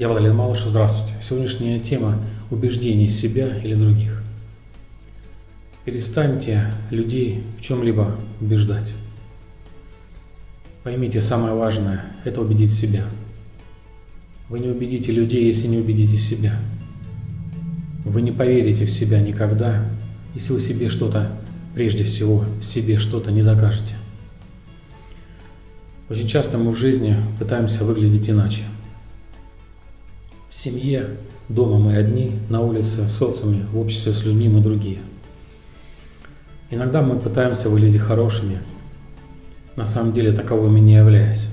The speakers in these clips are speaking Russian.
Я Владимир Малышев, здравствуйте. Сегодняшняя тема – убеждений себя или других. Перестаньте людей в чем-либо убеждать. Поймите, самое важное – это убедить себя. Вы не убедите людей, если не убедите себя. Вы не поверите в себя никогда, если вы себе что-то, прежде всего, себе что-то не докажете. Очень часто мы в жизни пытаемся выглядеть иначе. Семье, дома мы одни, на улице, в социуме, в обществе с людьми мы другие. Иногда мы пытаемся выглядеть хорошими, на самом деле таковыми не являясь.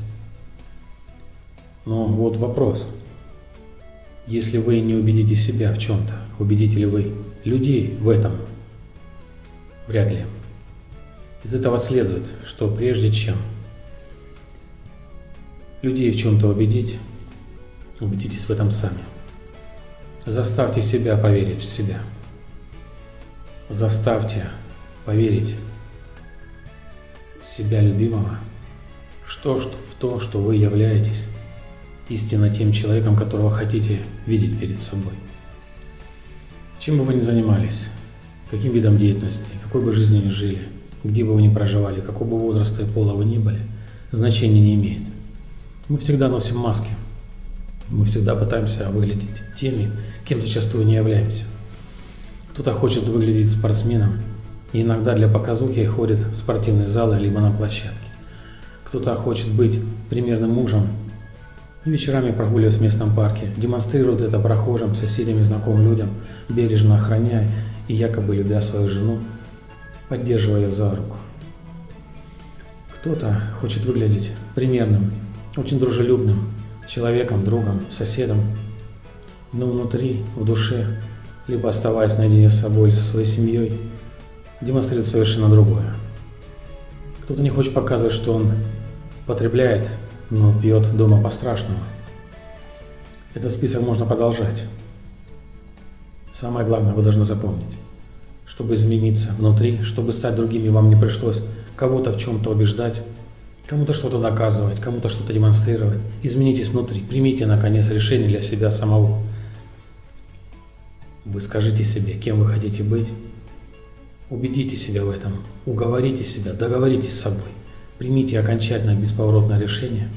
Но вот вопрос. Если вы не убедите себя в чем-то, убедите ли вы людей в этом? Вряд ли. Из этого следует, что прежде чем людей в чем-то убедить, убедитесь в этом сами. Заставьте себя поверить в себя. Заставьте поверить себя любимого в то, что, в то, что вы являетесь истинно тем человеком, которого хотите видеть перед собой. Чем бы вы ни занимались, каким видом деятельности, какой бы жизнью ни жили, где бы вы ни проживали, какого бы возраста и пола вы ни были, значения не имеет. Мы всегда носим маски. Мы всегда пытаемся выглядеть теми, кем зачастую не являемся. Кто-то хочет выглядеть спортсменом, и иногда для показухи ходит в спортивные залы либо на площадке. Кто-то хочет быть примерным мужем и вечерами прогуливаясь в местном парке, демонстрирует это прохожим, соседям и знакомым людям, бережно охраняя и якобы любя свою жену, поддерживая ее за руку. Кто-то хочет выглядеть примерным, очень дружелюбным человеком, другом, соседом, но внутри, в душе, либо оставаясь наедине с собой или со своей семьей, демонстрирует совершенно другое. Кто-то не хочет показывать, что он потребляет, но пьет дома по-страшному. Этот список можно продолжать. Самое главное, вы должны запомнить, чтобы измениться внутри, чтобы стать другими, вам не пришлось кого-то в чем-то убеждать, кому-то что-то доказывать, кому-то что-то демонстрировать. Изменитесь внутри, примите, наконец, решение для себя самого. Вы скажите себе, кем вы хотите быть, убедите себя в этом, уговорите себя, договоритесь с собой, примите окончательное бесповоротное решение,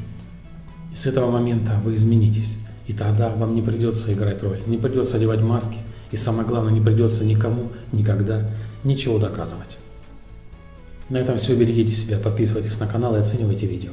и с этого момента вы изменитесь. И тогда вам не придется играть роль, не придется одевать маски, и самое главное, не придется никому никогда ничего доказывать. На этом все. Берегите себя, подписывайтесь на канал и оценивайте видео.